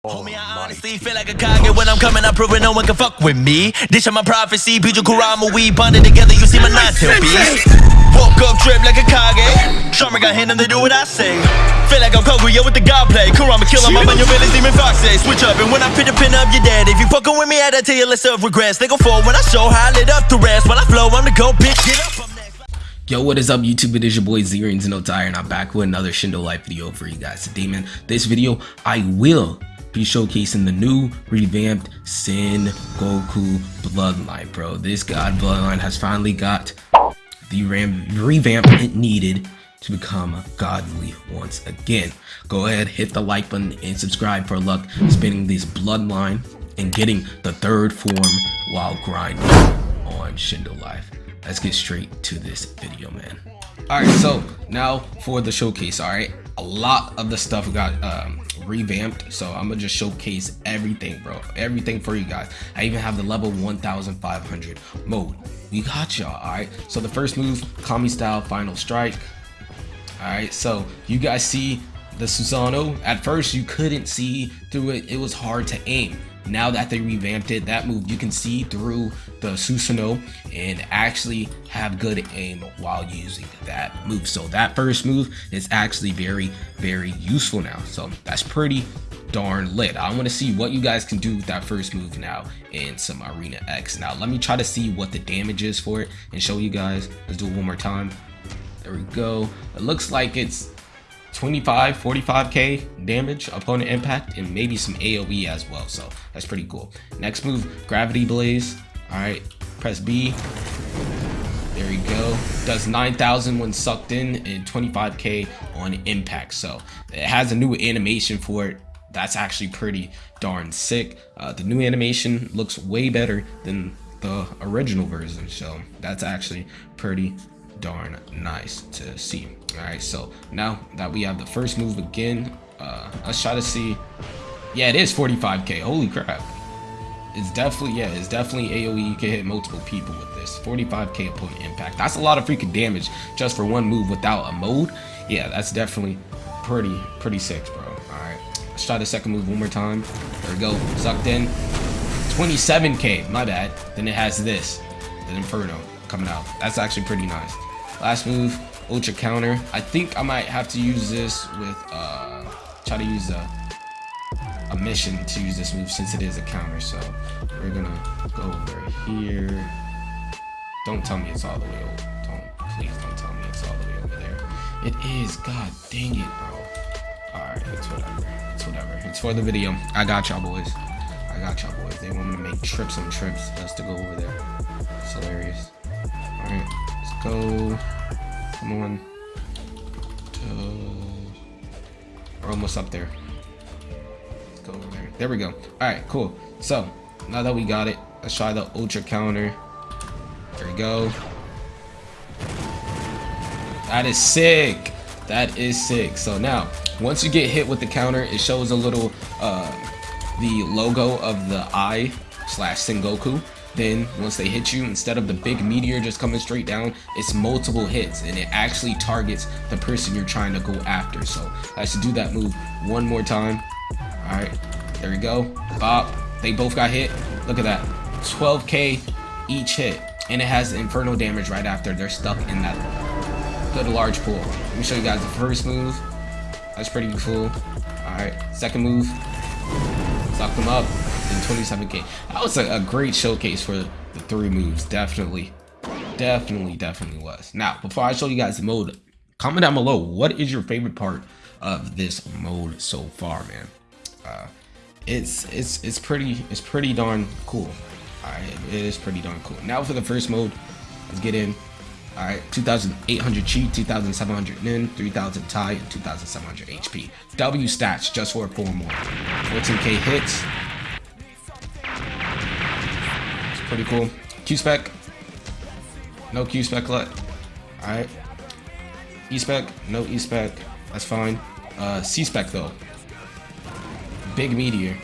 Homie, I honestly feel like a Kage when I'm coming up, proving no one can fuck with me. This is my prophecy, Piju Kurama, we bonded together, you see my nine tail beast. Woke up, drip like a Kage. Charmer got hand and they do what I say. Feel like I'm Kaguya with the god play. Kurama kill him, I'm on your village, demon fox say. Switch up, and when I pin the pin up, you're dead. If you fucking with me, I tell you less of regrets. They go forward when I show how I lit up the rest. When I flow, I'm the go bitch, get up, Yo, what is up YouTube? It is your boy Zerians No Tire and I'm back with another Shindo Life video for you guys today, man. This video, I will be showcasing the new revamped Sin Goku Bloodline, bro. This god Bloodline has finally got the revamp it needed to become godly once again. Go ahead, hit the like button and subscribe for luck spinning this Bloodline and getting the third form while grinding on Shindo Life. Let's get straight to this video, man. All right, so now for the showcase. All right, a lot of the stuff got um, revamped, so I'm gonna just showcase everything, bro. Everything for you guys. I even have the level 1,500 mode. We got y'all. All right. So the first move, Kami style final strike. All right. So you guys see the Susano. At first, you couldn't see through it. It was hard to aim. Now that they revamped it that move you can see through the Susano and actually have good aim while using that move. So that first move is actually very very useful now. So that's pretty darn lit. I want to see what you guys can do with that first move now in some arena X. Now let me try to see what the damage is for it and show you guys. Let's do it one more time. There we go. It looks like it's 25 45k damage opponent impact and maybe some aoe as well. So that's pretty cool. Next move gravity blaze. All right press b. There we go. Does 9000 when sucked in and 25k on impact. So it has a new animation for it. That's actually pretty darn sick. Uh, the new animation looks way better than the original version. So that's actually pretty darn nice to see. All right so now that we have the first move again uh let's try to see. Yeah it is 45k holy crap. It's definitely yeah it's definitely aoe you can hit multiple people with this. 45k point impact. That's a lot of freaking damage just for one move without a mode. Yeah that's definitely pretty pretty sick bro. All right let's try the second move one more time. There we go sucked in. 27k my bad. Then it has this the inferno coming out. That's actually pretty nice last move ultra counter. I think i might have to use this with uh try to use a a mission to use this move since it is a counter. So we're gonna go over here. Don't tell me it's all the way over. Don't please don't tell me it's all the way over there. It is god dang it bro. All right it's whatever. It's whatever. It's for the video. I got y'all boys. I got y'all boys. They want me to make trips and trips just to go over there. It's hilarious. All right go. Come on. Uh, we're almost up there. Let's go over there. There we go. All right cool. So now that we got it let's try the ultra counter. There we go. That is sick. That is sick. So now once you get hit with the counter it shows a little uh the logo of the eye slash sengoku then once they hit you instead of the big meteor just coming straight down it's multiple hits and it actually targets the person you're trying to go after. So i should do that move one more time. All right there we go. Bop. They both got hit. Look at that. 12k each hit and it has inferno damage right after. They're stuck in that good large pool. Let me show you guys the first move. That's pretty cool. All right second move. Suck them up 27k. That was a, a great showcase for the three moves. Definitely, definitely, definitely was. Now, before I show you guys the mode, comment down below. What is your favorite part of this mode so far, man? Uh, it's it's it's pretty it's pretty darn cool. All right, it is pretty darn cool. Now for the first mode, let's get in. All right, 2,800 chi, 2,700 nin, 3,000 tai, and 2,700 HP. W stats just for four more. 14k hits, pretty cool. Q-Spec. No Q-Spec left. Alright. E-Spec. No E-Spec. That's fine. Uh, C-Spec though. Big Meteor.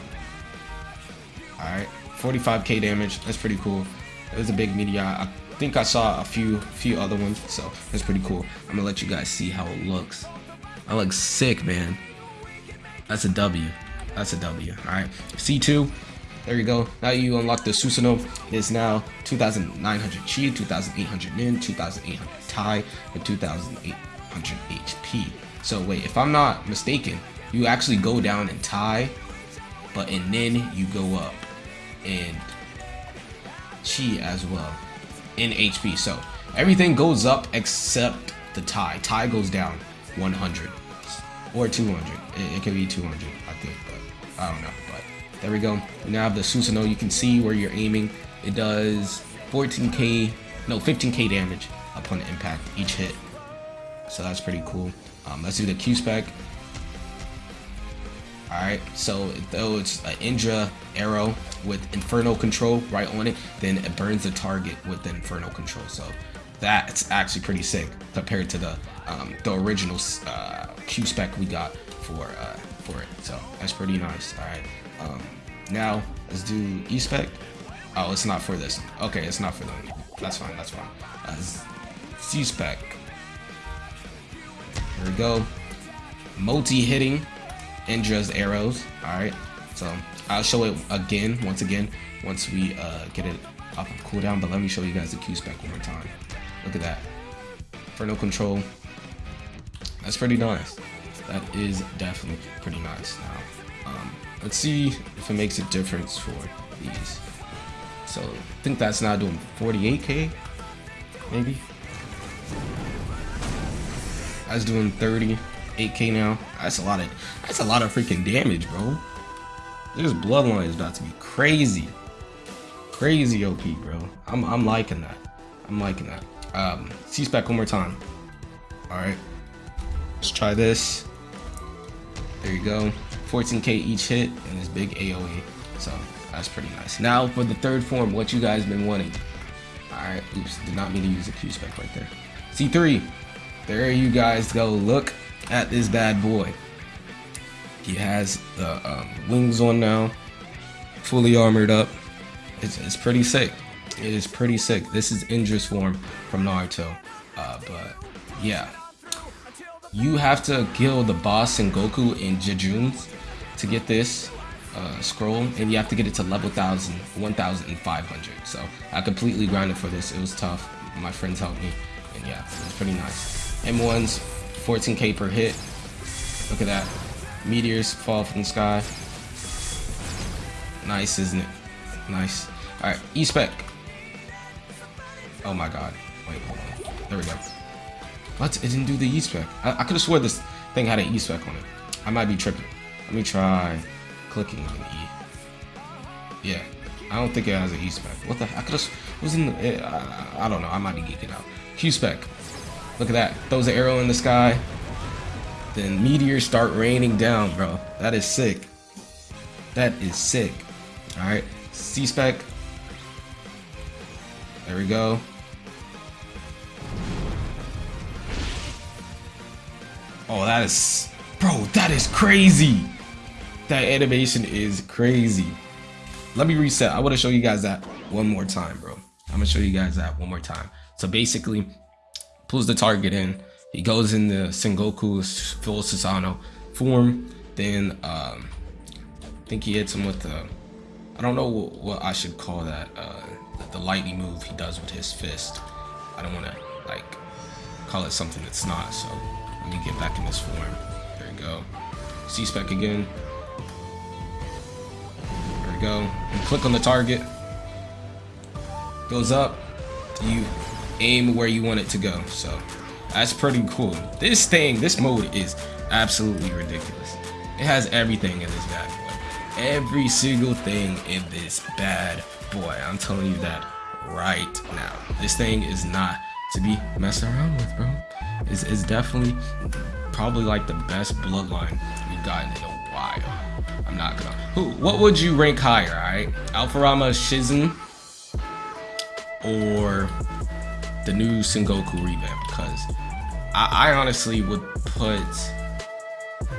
Alright. 45k damage. That's pretty cool. It was a big meteor. I think I saw a few few other ones, so that's pretty cool. I'm gonna let you guys see how it looks. That looks sick, man. That's a W. that's a W. All right, C2. There you go. Now you unlock the Susanoo. It is now 2,900 Chi, 2,800 Nin, 2,800 Tai, and 2,800 HP. So wait, if I'm not mistaken, you actually go down in Tai, but in Nin you go up in Chi as well in HP. So everything goes up except the Tai. Tai goes down 100 or 200. It, it could be 200, I think, but I don't know. But there we go. We now have the Susanoo. You can see where you're aiming. It does 14k, no, 15k damage upon impact each hit. So that's pretty cool. Um, let's do the Q spec. Alright, so though it's an Indra arrow with Inferno control right on it, then it burns the target with the Inferno control. So that's actually pretty sick compared to the um, the original uh, Q spec we got for uh, for it. So that's pretty nice. Alright, um, now let's do E spec. Oh, it's not for this. Okay, it's not for them. That's fine. That's fine. Uh, C spec. Here we go. Multi hitting Indra's arrows. Alright. So I'll show it again, once again, once we uh, get it off of cooldown. But let me show you guys the Q spec one more time. Look at that. Inferno control. That's pretty nice. That is definitely pretty nice. Now, um, let's see if it makes a difference for these. So I think that's now doing 48k, maybe. That's doing 38k now. That's a lot of that's a lot of freaking damage, bro. This bloodline is about to be crazy. Crazy OP, bro. I'm I'm liking that. I'm liking that. Um C-spec one more time. Alright. Let's try this. There you go. 14k each hit and this big AoE. So that's pretty nice. Now for the third form, what you guys been wanting. Alright, oops, did not mean to use a Q spec right there. C3. There you guys go. Look at this bad boy. He has the um, wings on now, fully armored up. It's, it's pretty sick. It is pretty sick. This is Indra's form from Naruto. Uh, but yeah, you have to kill the boss Sengoku in Jejun's to get this uh, scroll, and you have to get it to level 1000, 1500. So I completely grinded for this. It was tough. My friends helped me, and yeah, it was pretty nice. M1's 14k per hit. Look at that. Meteors fall from the sky. Nice, isn't it? Nice. Alright, E-Spec. Oh my god. Wait, hold on. There we go. What? It didn't do the E-Spec. I, I could have swore this thing had an E-Spec on it. I might be tripping. Let me try clicking on E. Yeah. I don't think it has an E-Spec. What the I could have... was in the... I, I don't know. I might be geeking out. Q-Spec. Look at that. Throws an arrow in the sky. Then meteors start raining down, bro. That is sick. That is sick. Alright. C-Spec. There we go. Oh, that is... Bro, that is crazy. That animation is crazy. Let me reset. I want to show you guys that one more time, bro. I'm going to show you guys that one more time. So basically, pulls the target in. He goes in the Sengoku's full Susanoo form. Then um, I think he hits him with the, I don't know what, what I should call that, uh, the lightning move he does with his fist. I don't want to like call it something that's not. So let me get back in this form. There we go. C-spec again. There we go. Click on the target. Goes up. You aim where you want it to go. So that's pretty cool. This thing, this mode is absolutely ridiculous. It has everything in this bad boy. Every single thing in this bad boy. I'm telling you that right now. This thing is not to be messed around with, bro. It's, it's definitely probably like the best bloodline we've gotten in a while. I'm not gonna. Who? What would you rank higher? All right, Alpharama Shizen or the new Sengoku revamp because I, I, honestly would put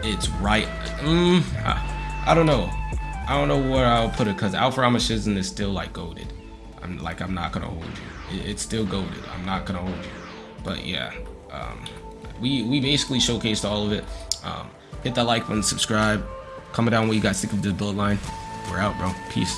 it's right. Mm, I, I, don't know. I don't know where I'll put it because Alpha Shizen is still like goaded. I'm like I'm not gonna hold you. It, it's still goaded. I'm not gonna hold you. But yeah, um, we we basically showcased all of it. Um, hit that like button, subscribe, Comment down what you guys think of this bloodline. We're out, bro. Peace.